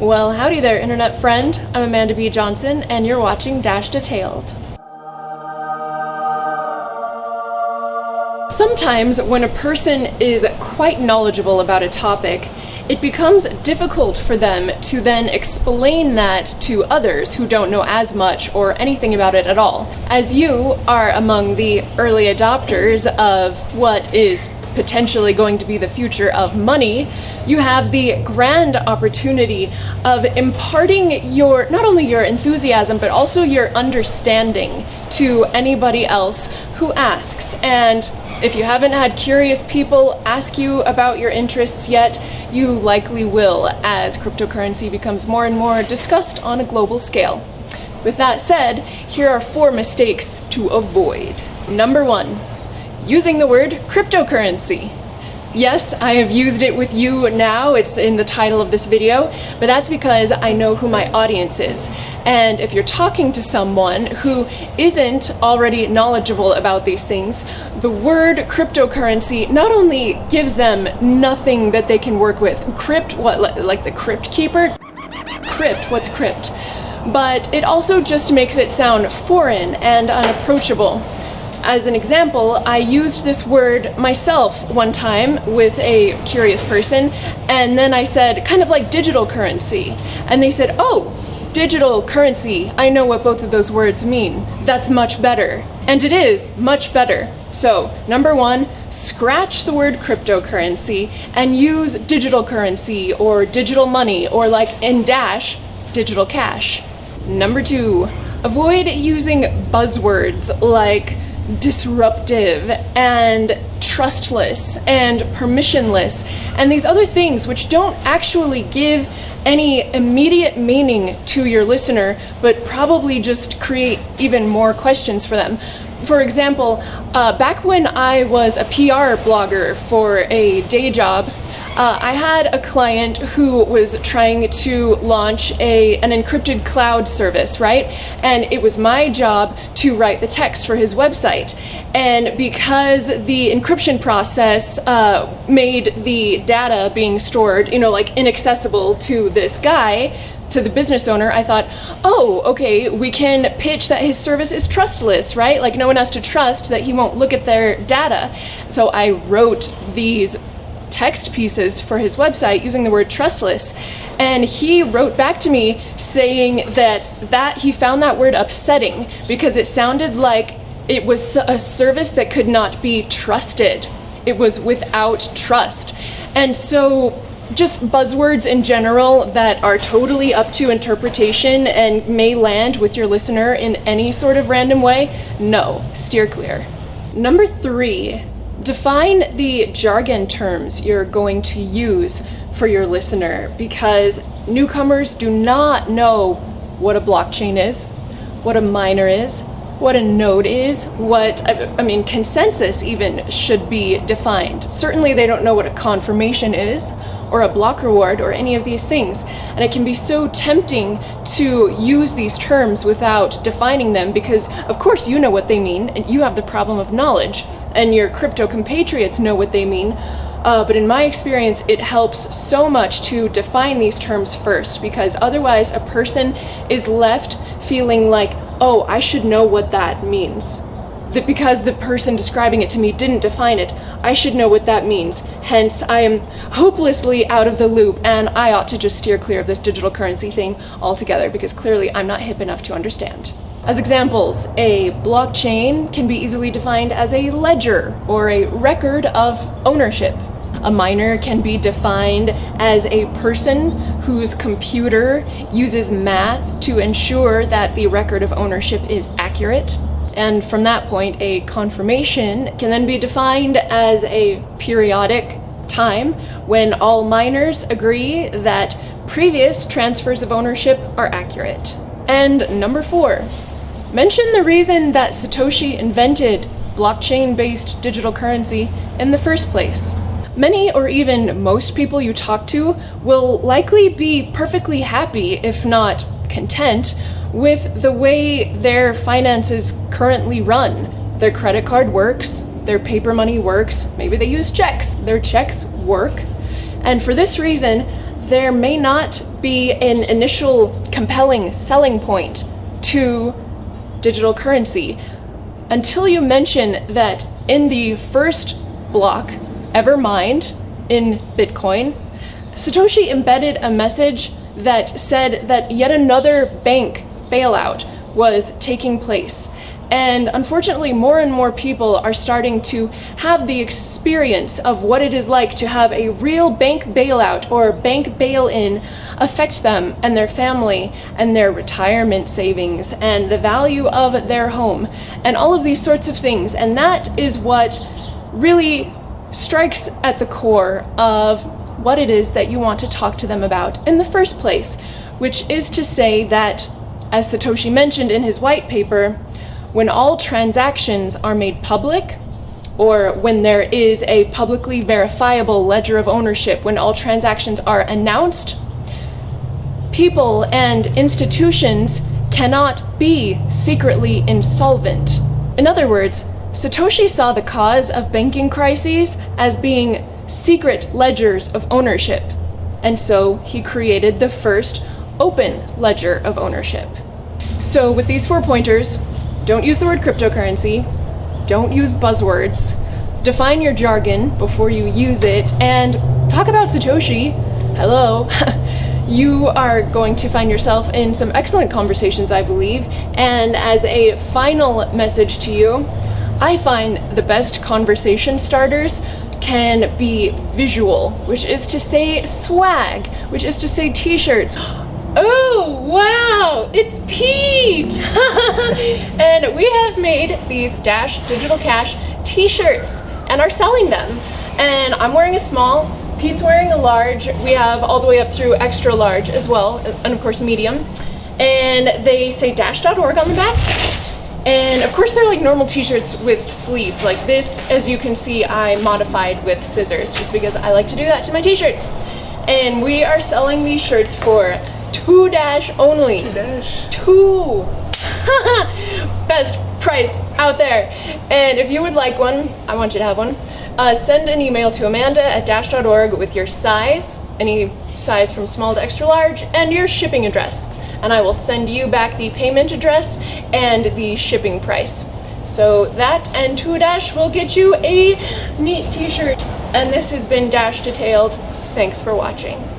Well, howdy there, internet friend. I'm Amanda B. Johnson, and you're watching Dash Detailed. Sometimes, when a person is quite knowledgeable about a topic, it becomes difficult for them to then explain that to others who don't know as much or anything about it at all. As you are among the early adopters of what is potentially going to be the future of money, you have the grand opportunity of imparting your, not only your enthusiasm, but also your understanding to anybody else who asks. And if you haven't had curious people ask you about your interests yet, you likely will as cryptocurrency becomes more and more discussed on a global scale. With that said, here are four mistakes to avoid. Number one, using the word cryptocurrency. Yes, I have used it with you now, it's in the title of this video, but that's because I know who my audience is. And if you're talking to someone who isn't already knowledgeable about these things, the word cryptocurrency not only gives them nothing that they can work with, crypt, what, like the crypt keeper? Crypt, what's crypt? But it also just makes it sound foreign and unapproachable. As an example, I used this word myself one time with a curious person, and then I said, kind of like digital currency. And they said, oh, digital currency, I know what both of those words mean. That's much better. And it is much better. So, number one, scratch the word cryptocurrency and use digital currency or digital money or like in Dash, digital cash. Number two, avoid using buzzwords like disruptive and trustless and permissionless and these other things which don't actually give any immediate meaning to your listener but probably just create even more questions for them. For example, uh, back when I was a PR blogger for a day job, uh, I had a client who was trying to launch a, an encrypted cloud service, right? And it was my job to write the text for his website. And because the encryption process uh, made the data being stored, you know, like inaccessible to this guy, to the business owner, I thought, oh, okay, we can pitch that his service is trustless, right? Like no one has to trust that he won't look at their data. So I wrote these text pieces for his website using the word trustless. And he wrote back to me saying that that he found that word upsetting because it sounded like it was a service that could not be trusted. It was without trust. And so just buzzwords in general that are totally up to interpretation and may land with your listener in any sort of random way no steer clear. Number three define the jargon terms you're going to use for your listener because newcomers do not know what a blockchain is, what a miner is, what a node is, what, I mean, consensus even should be defined. Certainly they don't know what a confirmation is, or a block reward, or any of these things. And it can be so tempting to use these terms without defining them because, of course, you know what they mean, and you have the problem of knowledge and your crypto compatriots know what they mean. Uh, but in my experience, it helps so much to define these terms first because otherwise a person is left feeling like, oh, I should know what that means. That because the person describing it to me didn't define it, I should know what that means. Hence, I am hopelessly out of the loop and I ought to just steer clear of this digital currency thing altogether because clearly I'm not hip enough to understand. As examples, a blockchain can be easily defined as a ledger or a record of ownership. A miner can be defined as a person whose computer uses math to ensure that the record of ownership is accurate. And from that point, a confirmation can then be defined as a periodic time when all miners agree that previous transfers of ownership are accurate. And number four, Mention the reason that Satoshi invented blockchain-based digital currency in the first place. Many or even most people you talk to will likely be perfectly happy, if not content, with the way their finances currently run. Their credit card works, their paper money works, maybe they use checks, their checks work. And for this reason, there may not be an initial compelling selling point to digital currency until you mention that in the first block, ever mined in Bitcoin, Satoshi embedded a message that said that yet another bank bailout was taking place. And unfortunately, more and more people are starting to have the experience of what it is like to have a real bank bailout or bank bail in affect them and their family and their retirement savings and the value of their home and all of these sorts of things. And that is what really strikes at the core of what it is that you want to talk to them about in the first place, which is to say that, as Satoshi mentioned in his white paper, when all transactions are made public, or when there is a publicly verifiable ledger of ownership, when all transactions are announced, people and institutions cannot be secretly insolvent. In other words, Satoshi saw the cause of banking crises as being secret ledgers of ownership, and so he created the first open ledger of ownership. So with these four pointers, don't use the word cryptocurrency, don't use buzzwords, define your jargon before you use it, and talk about Satoshi. Hello. you are going to find yourself in some excellent conversations, I believe. And as a final message to you, I find the best conversation starters can be visual, which is to say swag, which is to say t-shirts. Oh, wow, it's Pete! and we have made these Dash Digital Cash t-shirts and are selling them. And I'm wearing a small, Pete's wearing a large, we have all the way up through extra large as well, and of course medium. And they say dash.org on the back. And of course they're like normal t-shirts with sleeves. Like this, as you can see, I modified with scissors just because I like to do that to my t-shirts. And we are selling these shirts for two dash only. Two dash. Two. Best price out there. And if you would like one, I want you to have one, uh, send an email to amanda at dash.org with your size, any size from small to extra large, and your shipping address. And I will send you back the payment address and the shipping price. So that and Two Dash will get you a neat t-shirt. And this has been Dash Detailed. Thanks for watching.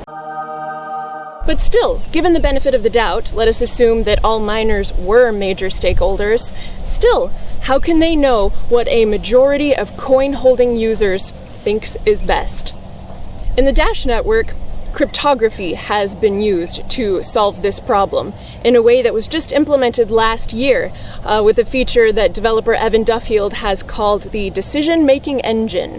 But still, given the benefit of the doubt, let us assume that all miners were major stakeholders. Still, how can they know what a majority of coin holding users thinks is best? In the Dash network, cryptography has been used to solve this problem in a way that was just implemented last year uh, with a feature that developer Evan Duffield has called the Decision Making Engine.